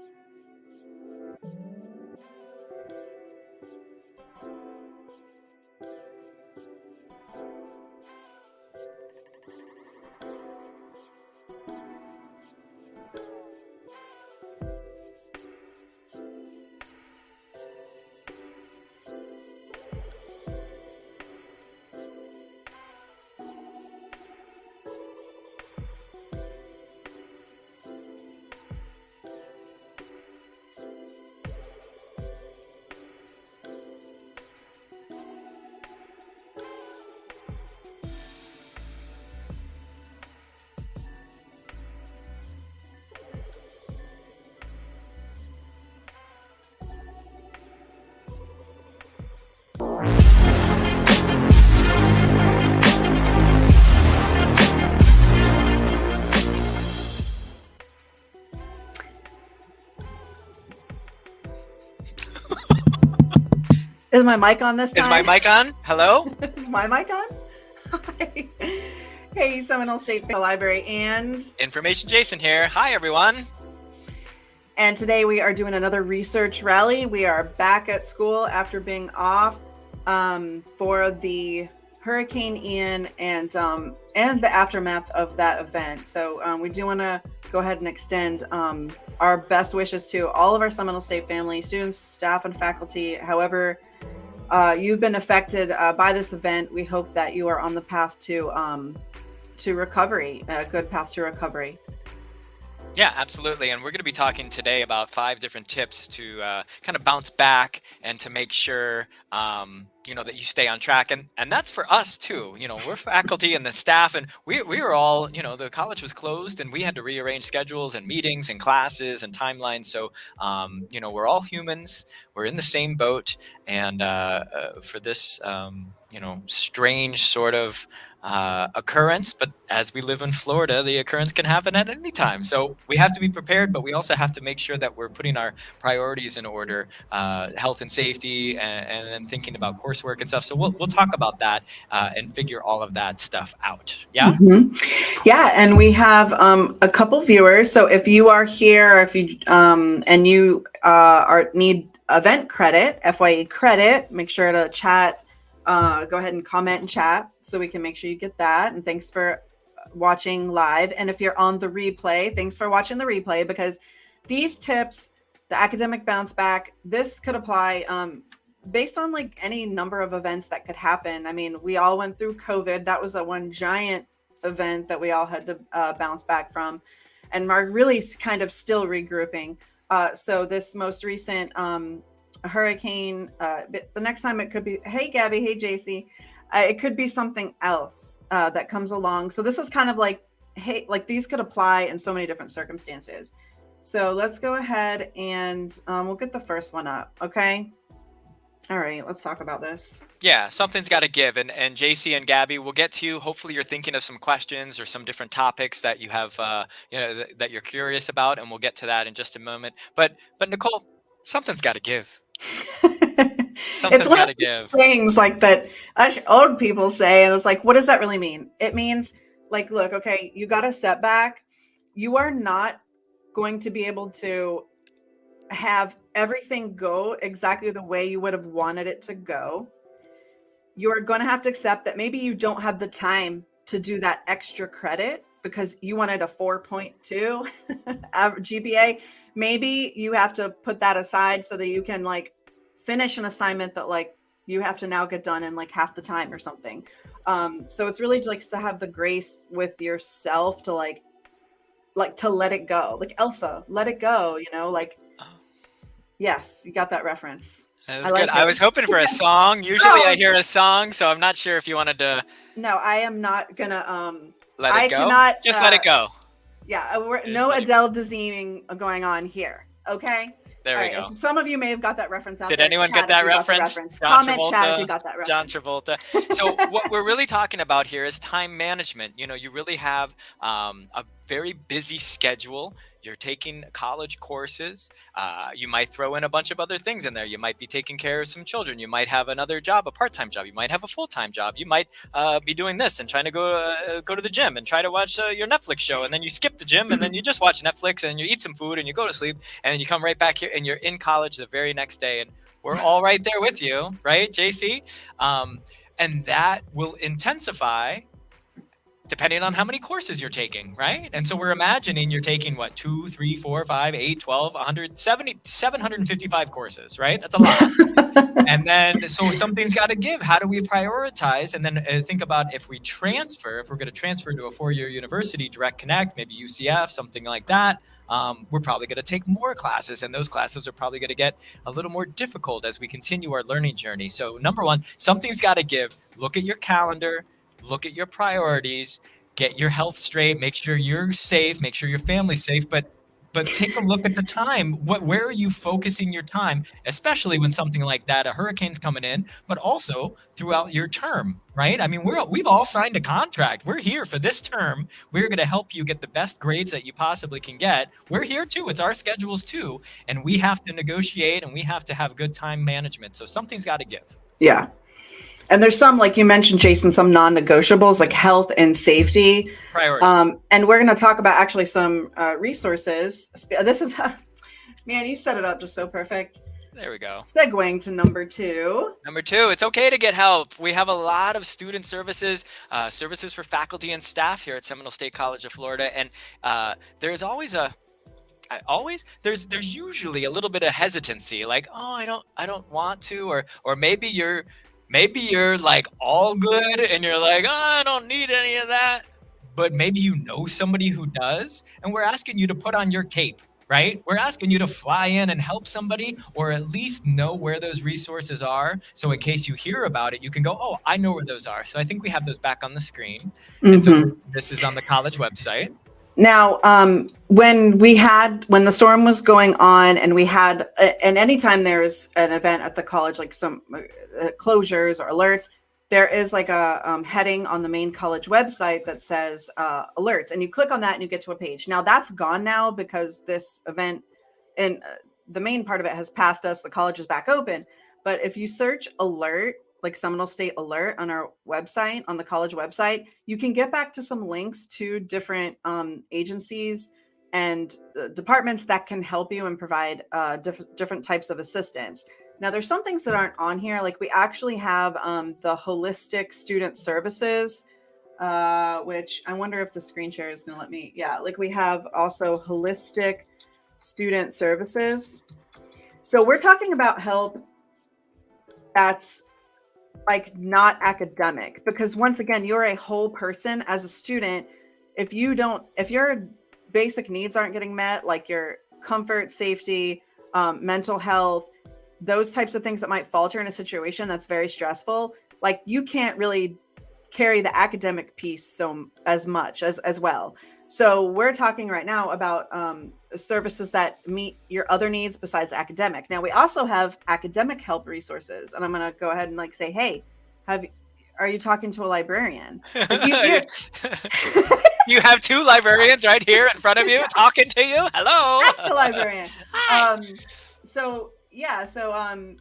us. Is my mic on this time? Is my mic on? Hello? Is my mic on? Hi. Hey, Seminole State Library and Information Jason here. Hi, everyone. And today we are doing another research rally. We are back at school after being off um, for the Hurricane Ian and um, and the aftermath of that event. So um, we do want to go ahead and extend um, our best wishes to all of our Seminole State family, students, staff, and faculty. However, uh, you've been affected uh, by this event, we hope that you are on the path to um, to recovery, a good path to recovery. Yeah, absolutely. And we're going to be talking today about five different tips to uh, kind of bounce back and to make sure, um, you know, that you stay on track. And and that's for us too. You know, we're faculty and the staff, and we we were all, you know, the college was closed, and we had to rearrange schedules and meetings and classes and timelines. So, um, you know, we're all humans. We're in the same boat, and uh, uh, for this, um, you know, strange sort of uh, occurrence, but as we live in Florida, the occurrence can happen at any time. So we have to be prepared, but we also have to make sure that we're putting our priorities in order, uh, health and safety, and, then thinking about coursework and stuff. So we'll, we'll talk about that uh, and figure all of that stuff out. Yeah. Mm -hmm. Yeah. And we have um, a couple viewers. So if you are here, if you, um, and you uh, are need event credit, FYE credit, make sure to chat uh, go ahead and comment and chat so we can make sure you get that. And thanks for watching live. And if you're on the replay, thanks for watching the replay because these tips, the academic bounce back, this could apply um, based on like any number of events that could happen. I mean, we all went through COVID. That was a one giant event that we all had to uh, bounce back from. And are really kind of still regrouping. Uh, so this most recent um, a hurricane. Uh, the next time it could be, hey, Gabby, hey, JC. Uh, it could be something else uh, that comes along. So this is kind of like, hey, like these could apply in so many different circumstances. So let's go ahead and um, we'll get the first one up. Okay. All right, let's talk about this. Yeah, something's got to give. And, and JC and Gabby, we'll get to you. Hopefully you're thinking of some questions or some different topics that you have, uh, you know, th that you're curious about. And we'll get to that in just a moment. But, but Nicole, something's got to give. Something's got to give. Things like that old people say, and it's like, what does that really mean? It means like, look, okay, you got a setback. You are not going to be able to have everything go exactly the way you would have wanted it to go. You're going to have to accept that maybe you don't have the time to do that extra credit because you wanted a 4.2 GPA maybe you have to put that aside so that you can like finish an assignment that like you have to now get done in like half the time or something. Um, so it's really just to have the grace with yourself to like, like to let it go. Like Elsa, let it go, you know, like, oh. yes, you got that reference. That I, like I was hoping for a song. Usually. I hear a song, so I'm not sure if you wanted to. No, I am not gonna, um, let it I go. Cannot, Just uh, let it uh, go. Yeah, uh, no Adele Dazeeming going on here. Okay. There All we right. go. Some of you may have got that reference out Did there. anyone get that reference? reference. Comment Travolta, chat if you got that reference. John Travolta. So what we're really talking about here is time management. You know, you really have um, a very busy schedule. You're taking college courses. Uh, you might throw in a bunch of other things in there. You might be taking care of some children. You might have another job, a part-time job. You might have a full-time job. You might uh, be doing this and trying to go uh, go to the gym and try to watch uh, your Netflix show. And then you skip the gym and then you just watch Netflix and you eat some food and you go to sleep and you come right back here and you're in college the very next day. And we're all right there with you, right, JC? Um, and that will intensify depending on how many courses you're taking, right? And so we're imagining you're taking what, two, three, four, five, eight, 12, 170, 755 courses, right? That's a lot. and then, so something's got to give. How do we prioritize? And then uh, think about if we transfer, if we're going to transfer to a four-year university, Direct Connect, maybe UCF, something like that, um, we're probably going to take more classes and those classes are probably going to get a little more difficult as we continue our learning journey. So number one, something's got to give. Look at your calendar, look at your priorities, get your health straight, make sure you're safe, make sure your family's safe, but but take a look at the time. What where are you focusing your time, especially when something like that, a hurricane's coming in, but also throughout your term, right? I mean, we're we've all signed a contract. We're here for this term. We're going to help you get the best grades that you possibly can get. We're here too. It's our schedules too, and we have to negotiate and we have to have good time management. So something's got to give. Yeah. And there's some, like you mentioned, Jason, some non-negotiables like health and safety. Priority. Um, and we're going to talk about actually some uh, resources. This is, man, you set it up just so perfect. There we go. Segueing to number two. Number two, it's okay to get help. We have a lot of student services, uh, services for faculty and staff here at Seminole State College of Florida, and uh, there's always a I always there's there's usually a little bit of hesitancy like oh I don't I don't want to or or maybe you're maybe you're like all good and you're like, oh, I don't need any of that. But maybe you know somebody who does. And we're asking you to put on your cape, right? We're asking you to fly in and help somebody or at least know where those resources are. So in case you hear about it, you can go, oh, I know where those are. So I think we have those back on the screen. Mm-hmm. And so mm-hmm. this is on the college website. Now, um, when we had when the storm was going on, and we had, and anytime there's an event at the college, like some uh, closures or alerts, there is like a um, heading on the main college website that says uh, alerts, and you click on that and you get to a page. Now that's gone now because this event and uh, the main part of it has passed us. The college is back open, but if you search alert like Seminole State Alert on our website, on the college website, you can get back to some links to different um, agencies and uh, departments that can help you and provide uh, diff different types of assistance. Now, there's some things that aren't on here. Like we actually have um, the holistic student services, uh, which I wonder if the screen share is going to let me. Yeah, like we have also holistic student services. So we're talking about help that's like not academic. Because once again you're a whole person as a student. If you don't if your basic needs aren't getting met like your comfort safety um, mental health those types of things that might falter in a situation that's very stressful like you can't really carry the academic piece so as much as as well so we're talking right now about um, services that meet your other needs besides academic. Now we also have academic help resources, and I'm going to go ahead and like say, hey, have are you talking to a librarian? Like you, you have two librarians right here in front of you talking to you. Hello. Ask the librarian. Hi. Um, so yeah, so um,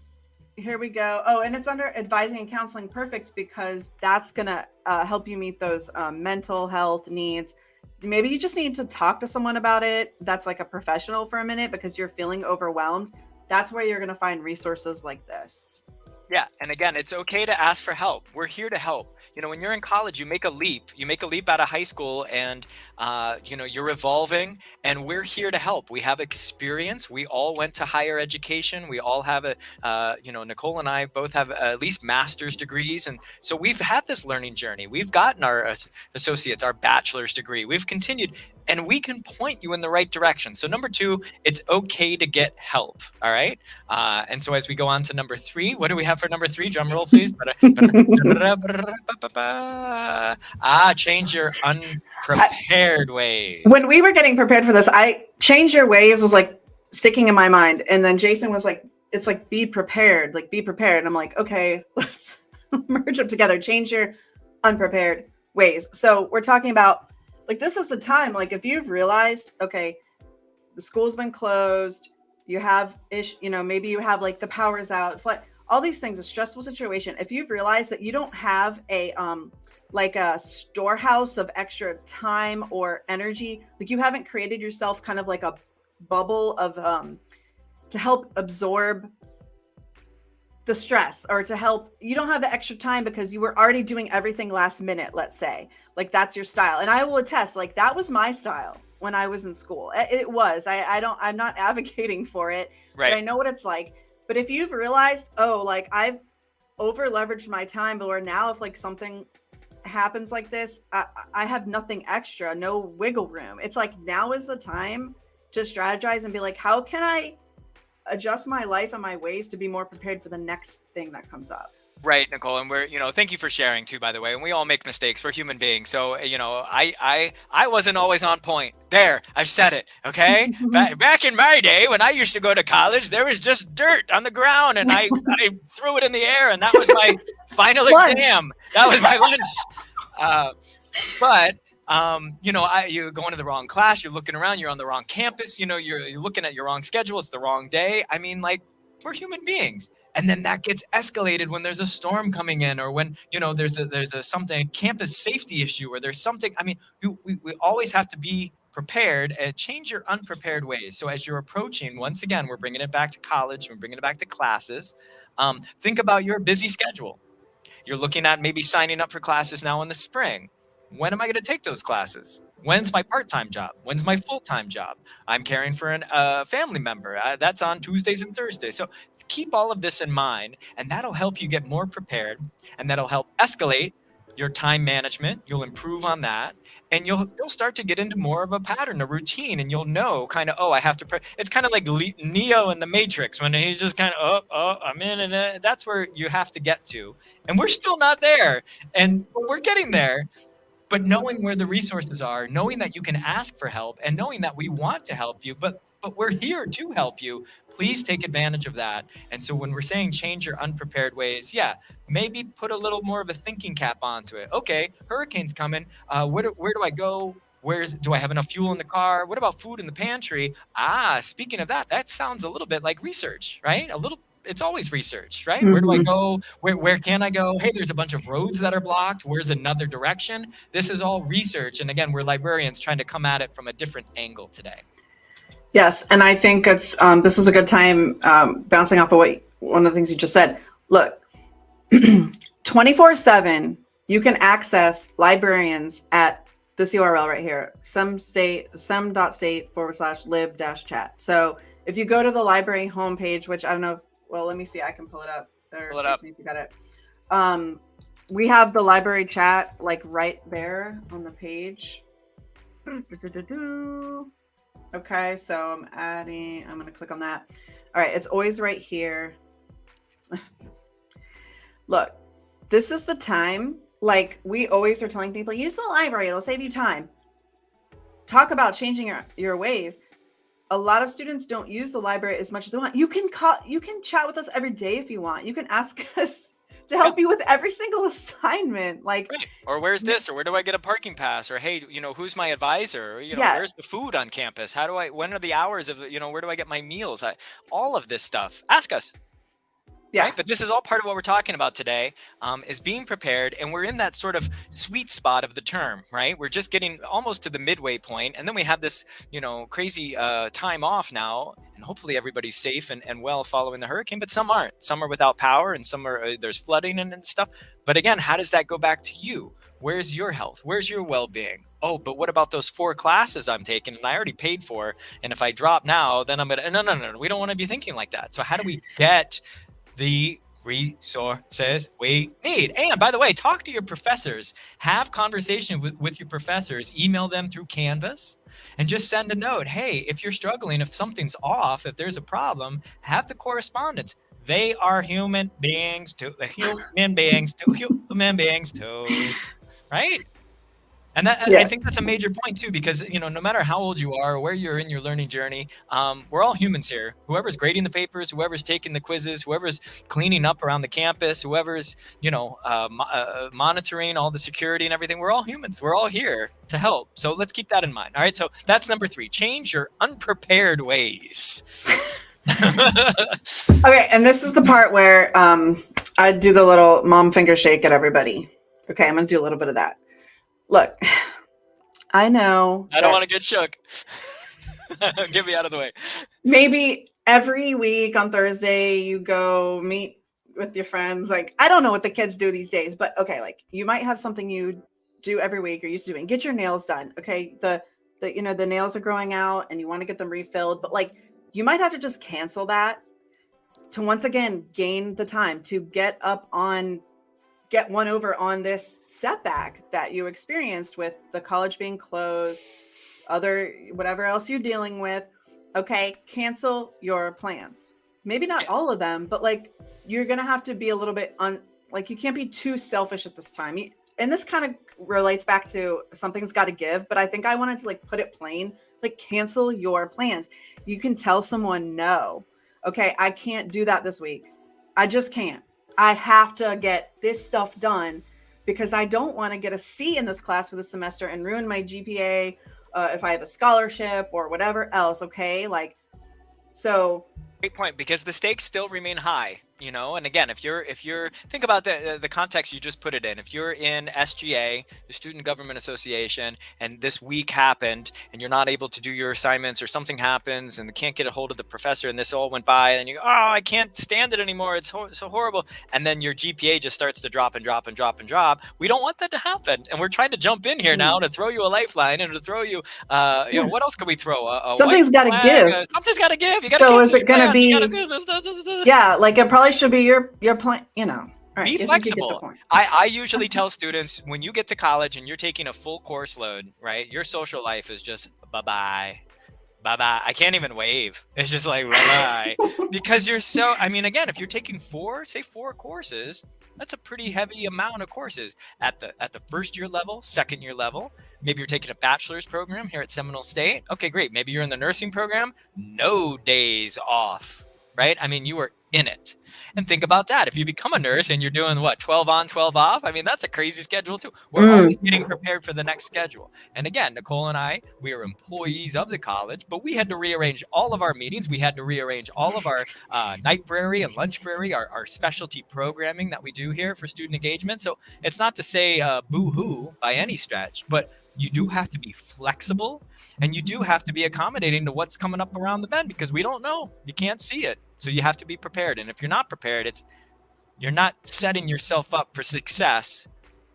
here we go. Oh, and it's under advising and counseling perfect because that's gonna uh, help you meet those um, mental health needs maybe you just need to talk to someone about it that's like a professional for a minute because you're feeling overwhelmed that's where you're going to find resources like this yeah, and again, it's okay to ask for help. We're here to help. You know, when you're in college, you make a leap. You make a leap out of high school, and uh, you know you're evolving, and we're here to help. We have experience. We all went to higher education. We all have a, uh, you know, Nicole and I both have at least master's degrees, and so we've had this learning journey. We've gotten our associates, our bachelor's degree. We've continued, and we can point you in the right direction. So number two, it's okay to get help. All right. Uh, and so as we go on to number three, what do we have for number three? Drum roll, please. ah, change your unprepared ways. When we were getting prepared for this, I change your ways was like sticking in my mind. And then Jason was like, it's like be prepared, like be prepared. And I'm like, okay, let's merge them together. Change your unprepared ways. So we're talking about like this is the time like if you've realized okay the school's been closed, you have ish, you know, maybe you have like the power's out, all these things, a stressful situation. If you've realized that you don't have a um like a storehouse of extra time or energy, like you haven't created yourself kind of like a bubble of um to help absorb the stress or to help you don't have the extra time because you were already doing everything last minute let's say. Like that's your style. And i will attest like that was my style when i was in school. It, was. I i don't i'm not advocating for it right i know what it's like. But if you've realized oh like i've over leveraged my time but where now if like something happens like this I, I have nothing extra no wiggle room. It's like now is the time to strategize and be like how can i adjust my life and my ways to be more prepared for the next thing that comes up. Right, Nicole, and we're you know thank you for sharing too. By the way, and we all make mistakes. We're human beings, so you know I I I wasn't always on point. There, I've said it. Okay, back, back in my day when I used to go to college, there was just dirt on the ground, and I I threw it in the air, and that was my final exam. That was my lunch. Uh, but um, you know, I, you're going to the wrong class, you're looking around, you're on the wrong campus, you know, you're, you're looking at your wrong schedule, it's the wrong day. I mean, like, we're human beings. And then that gets escalated when there's a storm coming in or when, you know, there's a, there's a something, campus safety issue or there's something, I mean, we, we, we always have to be prepared and change your unprepared ways. So as you're approaching, once again, we're bringing it back to college, we're bringing it back to classes. Um, think about your busy schedule. You're looking at maybe signing up for classes now in the spring when am I going to take those classes? When's my part-time job? When's my full-time job? I'm caring for a uh, family member. Uh, that's on Tuesdays and Thursdays. So keep all of this in mind, and that'll help you get more prepared, and that'll help escalate your time management. You'll improve on that, and you'll you'll start to get into more of a pattern, a routine, and you'll know kind of oh I have to. Pre-. It's kind of like Neo in the Matrix when he's just kind of oh oh I'm in, and uh, that's where you have to get to, and we're still not there, and we're getting there but knowing where the resources are knowing that you can ask for help and knowing that we want to help you but but we're here to help you please take advantage of that. And so when we're saying change your unprepared ways yeah maybe put a little more of a thinking cap onto it. Okay hurricane's coming. Uh, where, do, where do i go? Where's do i have enough fuel in the car? What about food in the pantry? Ah speaking of that that sounds a little bit like research right? A little it's always research, right? Where do I mm-hmm. go? Where, where can I go? Hey, there's a bunch of roads that are blocked. Where's another direction? This is all research. And again, we're librarians trying to come at it from a different angle today. Yes, and I think it's um, this is a good time um, bouncing off of what one of the things you just said. Look, 24 7, you can access librarians at this URL right here, some state, some dot state forward slash lib dash chat. So if you go to the library homepage, which I don't know if well, let me see. I can pull it up. Or pull it up. If you got it. Um, we have the library chat like right there on the page. Okay, so I'm adding, I'm going to click on that. All right, it's always right here. Look, this is the time. Like we always are telling people, use the library, it'll save you time. Talk about changing your, your ways a lot of students don't use the library as much as they want. You can call, you can chat with us every day if you want. You can ask us to help you with every single assignment. Like, right. or where's this, or where do I get a parking pass, or hey, you know, who's my advisor, or, you know, yeah. where's the food on campus? How do I? When are the hours of, you know, where do I get my meals? I, all of this stuff. Ask us. Yeah. Right? But this is all part of what we're talking about today um, is being prepared. And we're in that sort of sweet spot of the term, right? We're just getting almost to the midway point, And then we have this, you know, crazy uh, time off now. And hopefully everybody's safe and, and well following the hurricane, but some aren't. Some are without power and some are, uh, there's flooding and, and stuff. But again, how does that go back to you? Where's your health? Where's your well being? Oh, but what about those four classes I'm taking and I already paid for? And if I drop now, then I'm going to, no, no, no, no. We don't want to be thinking like that. So, how do we get the resources we need. And by the way, talk to your professors, have conversation with, with your professors, email them through Canvas and just send a note. Hey, if you're struggling, if something's off, if there's a problem, have the correspondence. They are human beings too, human beings too, human beings too, right? And that yeah. I think that's a major point too, because you know, no matter how old you are, or where you're in your learning journey, um, we're all humans here. Whoever's grading the papers, whoever's taking the quizzes, whoever's cleaning up around the campus, whoever's you know uh, mo uh, monitoring all the security and everything, we're all humans. We're all here to help. So let's keep that in mind. All right. So that's number three. Change your unprepared ways. okay, and this is the part where um, I do the little mom finger shake at everybody. Okay, I'm gonna do a little bit of that. Look, I know. I don't want to get shook. get me out of the way. Maybe every week on Thursday you go meet with your friends. Like I don't know what the kids do these days, but okay, like you might have something you do every week or you're used to doing. Get your nails done. Okay, the the you know the nails are growing out and you want to get them refilled, but like you might have to just cancel that to once again gain the time to get up on get one over on this setback that you experienced with the college being closed other whatever else you're dealing with. Okay cancel your plans. Maybe not all of them but like you're gonna have to be a little bit on like you can't be too selfish at this time. And this kind of relates back to something's got to give but i think i wanted to like put it plain like cancel your plans. You can tell someone no. Okay i can't do that this week. I just can't i have to get this stuff done because i don't want to get a c in this class for the semester and ruin my gpa uh, if i have a scholarship or whatever else okay? Like so great point because the stakes still remain high you know and again if you're if you're think about the the context you just put it in. If you're in sga the student government association and this week happened and you're not able to do your assignments or something happens and they can't get a hold of the professor and this all went by and you go oh i can't stand it anymore. It's ho so horrible. And then your gpa just starts to drop and drop and drop and drop. We don't want that to happen and we're trying to jump in here now hmm. to throw you a lifeline and to throw you uh you know what else can we throw? A, a something's got to give. something's got to give. You got to so is it going to be yeah like it probably should be your your plan. You know, right, be flexible. I I usually tell students when you get to college and you're taking a full course load, right? Your social life is just bye bye. Bye bye. I can't even wave. It's just like bye bye. because you're so, I mean, again, if you're taking four, say four courses, that's a pretty heavy amount of courses at the at the first year level, second year level. Maybe you're taking a bachelor's program here at Seminole State. Okay, great. Maybe you're in the nursing program. No days off right? I mean, you were in it. And think about that. If you become a nurse and you're doing what, 12 on, 12 off, I mean, that's a crazy schedule too. We're mm. always getting prepared for the next schedule. And again, Nicole and I, we are employees of the college, but we had to rearrange all of our meetings. We had to rearrange all of our uh, Nightbrary and Lunchbrary, our, our specialty programming that we do here for student engagement. So it's not to say uh, boo hoo by any stretch, but you do have to be flexible and you do have to be accommodating to what's coming up around the bend because we don't know. You can't see it. So you have to be prepared. And if you're not prepared, it's you're not setting yourself up for success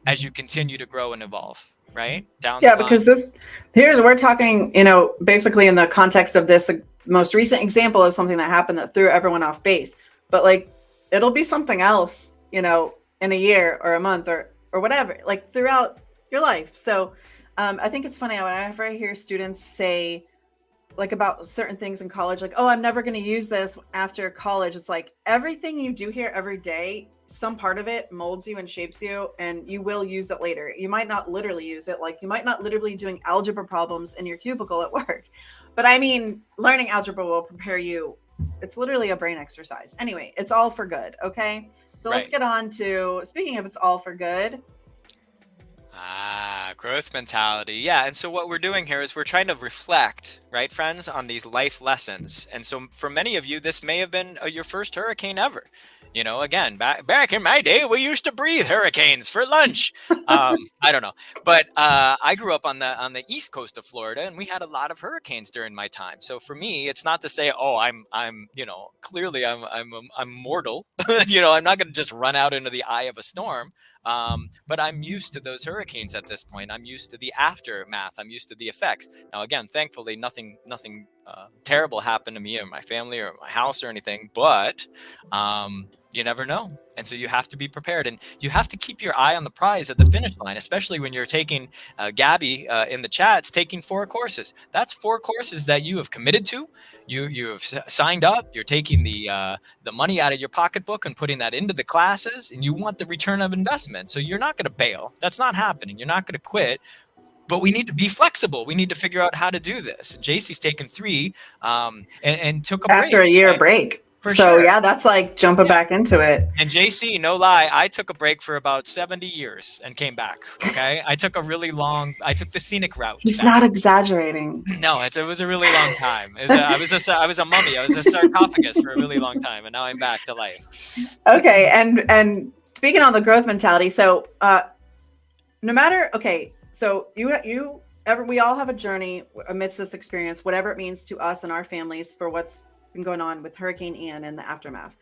as you continue to grow and evolve, right? Down Yeah, because this here's we're talking, you know, basically in the context of this most recent example of something that happened that threw everyone off base. But like it'll be something else, you know, in a year or a month or or whatever, like throughout your life. So um, I think it's funny whenever I hear students say, like about certain things in college, like, oh, I'm never going to use this after college. It's like everything you do here every day, some part of it molds you and shapes you, and you will use it later. You might not literally use it, like, you might not literally doing algebra problems in your cubicle at work. But I mean, learning algebra will prepare you. It's literally a brain exercise. Anyway, it's all for good. Okay. So right. let's get on to speaking of it's all for good. Ah, growth mentality. Yeah. And so what we're doing here is we're trying to reflect, right, friends, on these life lessons. And so for many of you, this may have been uh, your first hurricane ever. You know, again, back back in my day, we used to breathe hurricanes for lunch. Um, I don't know, but uh, I grew up on the on the east coast of Florida, and we had a lot of hurricanes during my time. So for me, it's not to say, oh, I'm I'm you know clearly I'm I'm I'm mortal. you know, I'm not going to just run out into the eye of a storm. Um, but I'm used to those hurricanes at this point. I'm used to the aftermath. I'm used to the effects. Now, again, thankfully, nothing nothing uh, terrible happened to me or my family or my house or anything. But um, you never know. And so you have to be prepared and you have to keep your eye on the prize at the finish line, especially when you're taking uh, Gabby uh, in the chats, taking four courses. That's four courses that you have committed to. You, you have signed up, you're taking the, uh, the money out of your pocketbook and putting that into the classes and you want the return of investment. So you're not going to bail. That's not happening. You're not going to quit but we need to be flexible. We need to figure out how to do this. JC's taken three um, and, and took a break after break, a year right? break. For so sure. yeah, that's like jumping Yeah. back into it. And JC, no lie, I took a break for about 70 years and came back. Okay. I took a really long, I took the scenic route. He's back. not exaggerating. No, it's, it was a really long time. Was a, I was a, I was a mummy. I was a sarcophagus for a really long time, and now I'm back to life. okay and and speaking on the growth mentality so uh no matter okay so you you ever we all have a journey amidst this experience whatever it means to us and our families for what's been going on with hurricane ian and the aftermath.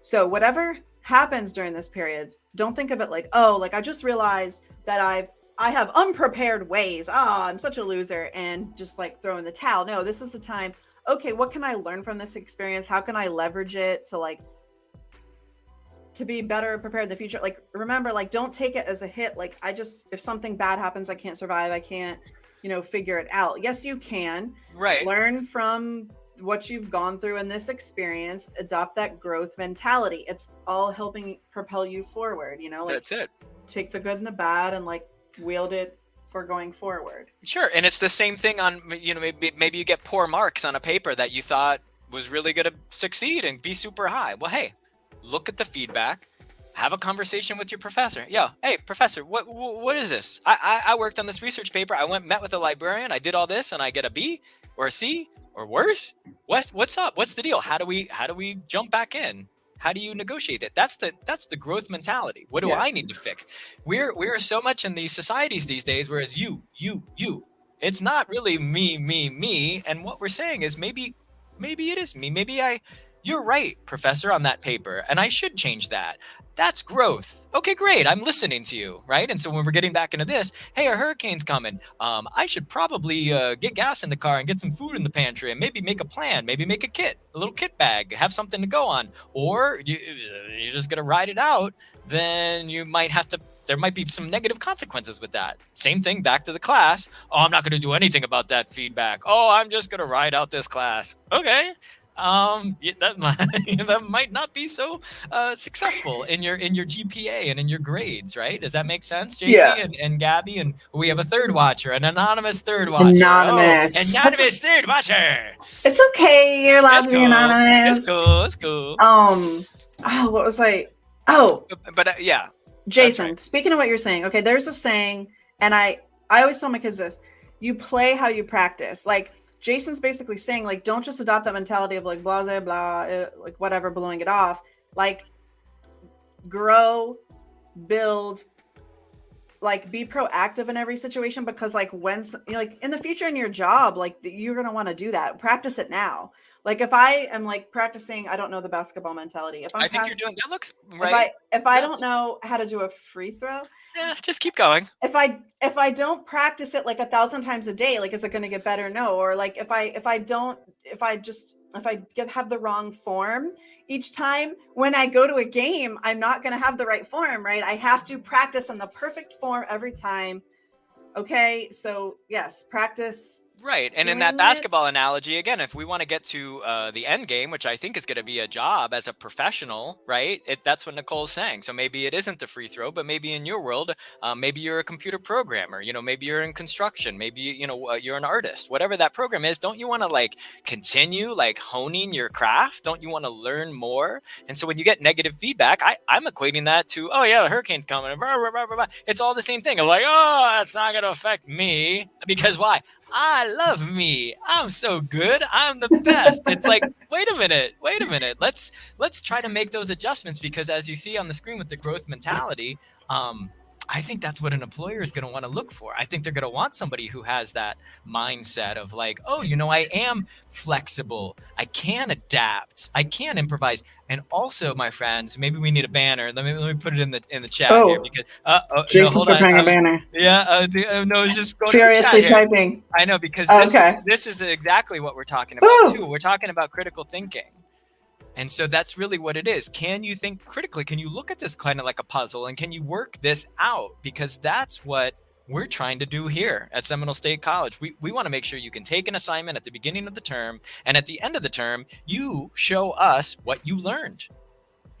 So whatever happens during this period don't think of it like oh like i just realized that i've i have unprepared ways. Ah i'm such a loser and just like throw in the towel. No this is the time okay what can i learn from this experience? How can i leverage it to like to be better prepared in the future like remember like don't take it as a hit like i just if something bad happens i can't survive i can't you know figure it out yes you can Right. learn from what you've gone through in this experience adopt that growth mentality it's all helping propel you forward you know like That's it. take the good and the bad and like wield it for going forward Sure, and it's the same thing on you know maybe maybe you get poor marks on a paper that you thought was really going to succeed and be super high. Well, hey, look at the feedback. Have a conversation with your professor. Yeah, hey professor, what what, is this? I, I I worked on this research paper. I went met with a librarian. I did all this, and I get a B or a C or worse. What what's up? What's the deal? How do we how do we jump back in? How do you negotiate that? That's the that's the growth mentality. What do Yeah. I need to fix? We're we're so much in these societies these days, whereas you you you. It's not really me me me. And what we're saying is maybe maybe it is me. Maybe I. You're right, professor, on that paper, and I should change that. That's growth. Okay, great. I'm listening to you, right? And so when we're getting back into this, hey, a hurricane's coming. Um, I should probably uh, get gas in the car and get some food in the pantry, and maybe make a plan. Maybe make a kit, a little kit bag, have something to go on. Or you, you're just gonna ride it out. Then you might have to. There might be some negative consequences with that. Same thing back to the class. Oh, I'm not gonna do anything about that feedback. Oh, I'm just gonna ride out this class. Okay um yeah, that might, that might not be so uh, successful in your in your GPA and in your grades, right? Does that make sense, JC Yeah. and, and Gabby? And we have a third watcher, an anonymous third watcher. Anonymous. Oh, anonymous third watcher. it's okay you're allowed It's to be cool. anonymous It's cool. It's cool. um oh what was i oh But, but uh, yeah, Jason, speaking of what you're saying, okay, there's a saying, and I I always tell my kids this: you play how you practice. Like Jason's basically saying, like, don't just adopt that mentality of like blah blah blah, uh, like whatever, blowing it off. Like, grow, build, like be proactive in every situation because like when's like in the future in your job, like you're gonna want to do that. Practice it now. Like if I am like practicing, I don't know the basketball mentality. If I'm I think prac- you're doing that. Looks right. if. I if I don't know how to do a free throw, Yeah, just keep going. if I if I don't practice it like a thousand times a day, like is it going to get better? No. Or like if I if I don't if I just if I get have the wrong form each time when I go to a game, I'm not going to have the right form, right? I have to practice in the perfect form every time. Okay, so yes, practice. Right. And in that it. basketball analogy, again, if we want to get to uh, the end game, which I think is going to be a job as a professional, right? It, that's what Nicole's saying. So maybe it isn't the free throw, but maybe in your world, um, maybe you're a computer programmer, you know, maybe you're in construction, maybe, you know, uh, you're an artist, whatever that program is. Don't you want to like continue like honing your craft? Don't you want to learn more? And so when you get negative feedback, I, I'm equating that to, oh yeah, the hurricane's coming. Blah, blah, blah. It's all the same thing. I'm like, oh, it's not going to affect me. Because why? I love me. I'm so good. I'm the best. It's like, wait a minute, wait a minute. Let's let's try to make those adjustments because as you see on the screen with the growth mentality, um, I think that's what an employer is going to want to look for. I think they're going to want somebody who has that mindset of like, oh, you know, I am flexible. I can adapt. I can improvise. And also, my friends, maybe we need a banner. Let me let me put it in the in the chat here Oh. because uh, oh, no, Jason's on. preparing a I'm- banner. yeah, uh, d- uh, no, just going to the chat Furiously here. typing. I know because this okay. is this is exactly what we're talking about Ooh. too. We're talking about critical thinking. And so that's really what it is. Can you think critically? Can you look at this kind of like a puzzle and can you work this out? Because that's what we're trying to do here at Seminole State College. We, we want to make sure you can take an assignment at the beginning of the term and at the end of the term, you show us what you learned.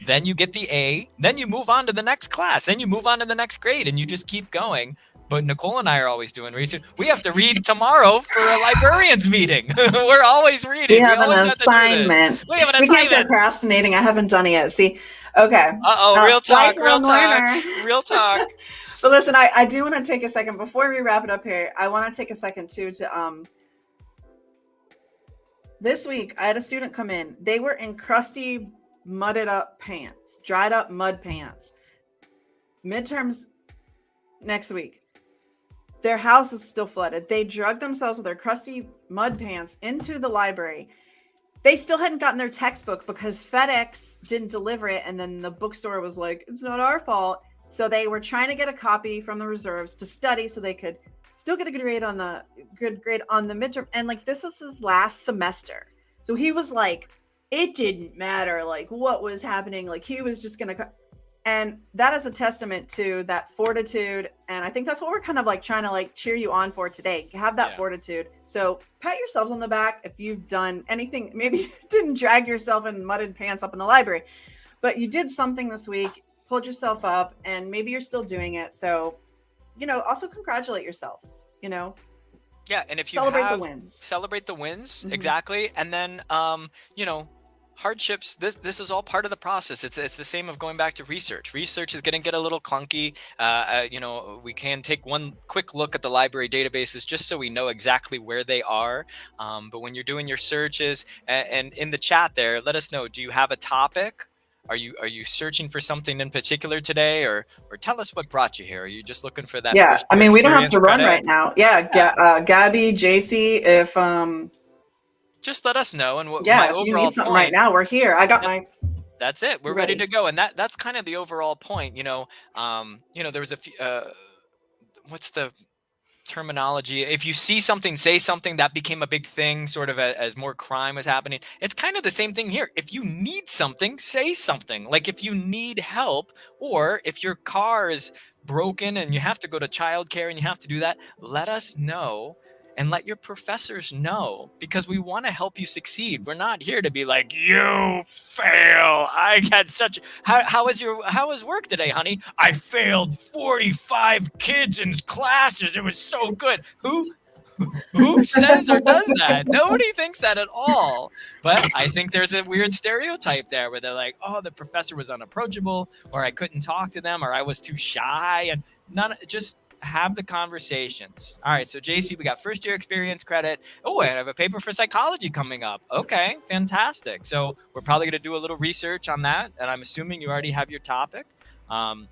Then you get the A, then you move on to the next class, then you move on to the next grade and you just keep going but Nicole and I are always doing research. We have to read tomorrow for a librarians meeting. We're always reading. We have we an assignment. We have an Speaking assignment. Of procrastinating, I haven't done it yet. See, okay. Uh oh, real talk, real talk, real talk. but listen, I, I do want to take a second before we wrap it up here. I want to take a second too to um. This week, I had a student come in. They were in crusty, mudded up pants, dried up mud pants. Midterms next week their house is still flooded. They drug themselves with their crusty mud pants into the library. They still hadn't gotten their textbook because FedEx didn't deliver it. And then the bookstore was like, it's not our fault. So they were trying to get a copy from the reserves to study so they could still get a good grade on the good grade on the midterm. And like this is his last semester. So he was like, it didn't matter like what was happening. Like he was just gonna and that is a testament to that fortitude and i think that's what we're kind of like trying to like cheer you on for today. Have that yeah. fortitude. So pat yourselves on the back if you've done anything. Maybe you didn't drag yourself in mudded pants up in the library but you did something this week pulled yourself up and maybe you're still doing it. So you know also congratulate yourself you know? Yeah and if you celebrate have, the wins. celebrate the wins mm-hmm. exactly. And then um you know hardships this this is all part of the process. It's it's the same of going back to research. Research is going to get a little clunky. Uh, uh, you know we can take one quick look at the library databases just so we know exactly where they are. Um, but when you're doing your searches and, and in the chat there let us know do you have a topic? Are you are you searching for something in particular today? Or or tell us what brought you here. Are you just looking for that yeah i mean we don't have to run right now. Yeah, yeah. Uh, gabby jc if um just let us know. And what yeah, my overall you need something point, right now, we're here. I got my. That's it. We're ready. ready. to go, and that that's kind of the overall point. You know, um, you know, there was a few. Uh, what's the terminology if you see something say something that became a big thing sort of a, as more crime was happening it's kind of the same thing here if you need something say something like if you need help or if your car is broken and you have to go to childcare and you have to do that let us know and let your professors know because we want to help you succeed. We're not here to be like, you fail. I had such how how was your how was work today, honey? I failed 45 kids in classes. It was so good. Who who says or does that? Nobody thinks that at all. But I think there's a weird stereotype there where they're like, oh, the professor was unapproachable, or I couldn't talk to them, or I was too shy, and none just have the conversations. All right, so JC, we got first year experience credit. Oh, I have a paper for psychology coming up. Okay, fantastic. So we're probably going to do a little research on that, and I'm assuming you already have your topic. Um,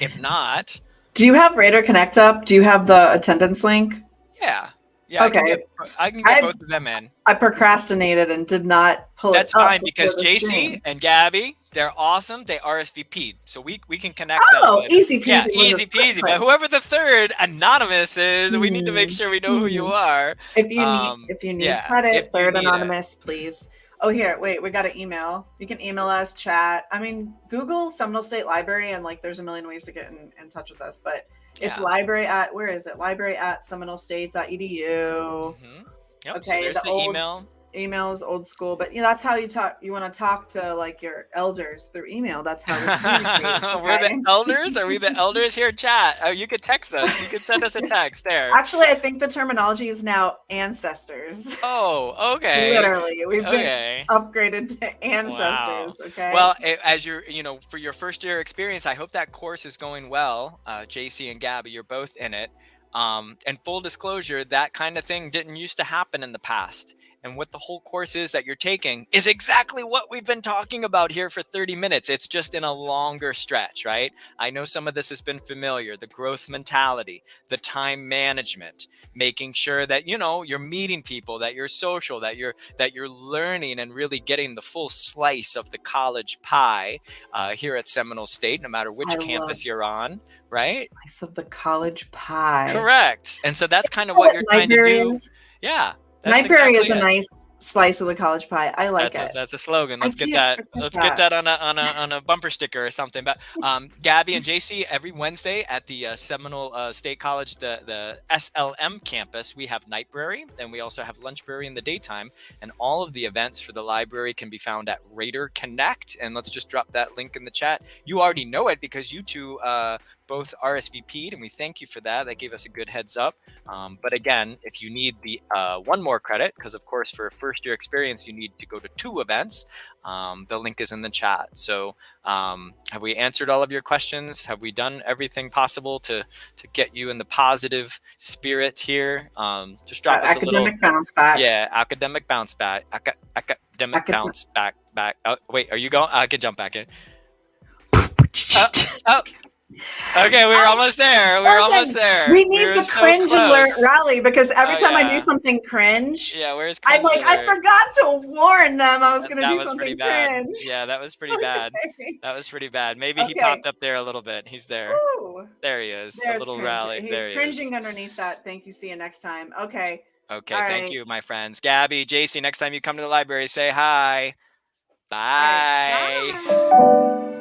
if not, do you have Raider Connect up? Do you have the attendance link? Yeah. Yeah, okay. I can get, I can get both of them in. I procrastinated and did not pull That's fine because JC and Gabby, they're awesome. They RSVP'd, so we we can connect. Oh, them easy peasy. Yeah, easy peasy. But whoever the third anonymous is, mm. we need to make sure we know mm. who you mm-hmm. are. If you um, need, if you need yeah, credit, third anonymous, it. please. Oh, here, wait, we got an email. You can email us, chat. I mean, Google Seminole State Library, and like, there's a million ways to get in, in touch with us, but it's yeah. library at where is it? Library at seminolestate.edu. Mm-hmm. Yep, okay, so there's the, the old, email email is old school, but you know that's how you talk. You want to talk to like your elders through email. That's how we We're the elders. Are we the elders here? Chat. Oh, you could text us. You could send us a text there. Actually, I think the terminology is now ancestors. Oh, okay. Literally, we've okay. been upgraded to ancestors. Wow. Okay. Well, as you're, you know, for your first year experience, I hope that course is going well. Uh, JC and Gabby, you're both in it. Um, and full disclosure, that kind of thing didn't used to happen in the past and what the whole course is that you're taking is exactly what we've been talking about here for 30 minutes. It's just in a longer stretch, right? I know some of this has been familiar the growth mentality, the time management, making sure that, you know, you're meeting people, that you're social, that you're, that you're learning and really getting the full slice of the college pie uh, here at Seminole State, no matter which I campus you're on, right? Slice of the college pie. Correct. And so that's kind of what you're trying to do. Yeah. That's Library exactly is a it. nice slice of the college pie. I like that's it. A, that's a slogan. Let's get that. Let's that. get that on a on a on a bumper sticker or something. But um, Gabby and JC every Wednesday at the uh, Seminole uh, State College, the the SLM campus, we have Nightbrary, and we also have Lunchbrary in the daytime. And all of the events for the library can be found at Raider Connect. And let's just drop that link in the chat. You already know it because you two uh, both RSVP'd, and we thank you for that. That gave us a good heads up. Um, but again, if you need the uh, one more credit, because of course for first year experience you need to go to two events, um, the link is in the chat. So um, have we answered all of your questions? Have we done everything possible to to get you in the positive spirit here? Um, just drop That us a little. academic bounce back. Yeah, academic bounce back. Aca- academic Acad- bounce back. Back. Oh, wait, are you going? I can jump back in. oh, Oh, okay, we were I- almost there. We were Listen, almost there. We need were the so cringe alert rally because every Oh, time I do something cringe, Yeah, where's I'm like, I forgot to warn them I was going to do was something cringe. Yeah, that was pretty bad. That was pretty bad. Maybe he popped up there a little bit. He's there. Woo. There he is. There's a little cringe. rally. He's there he cringing is. underneath that. Thank you. See you next time. Okay. Okay, All thank right. you, my friends. Gabby, JC, next time you come to the library, say hi. All right. Bye. Bye.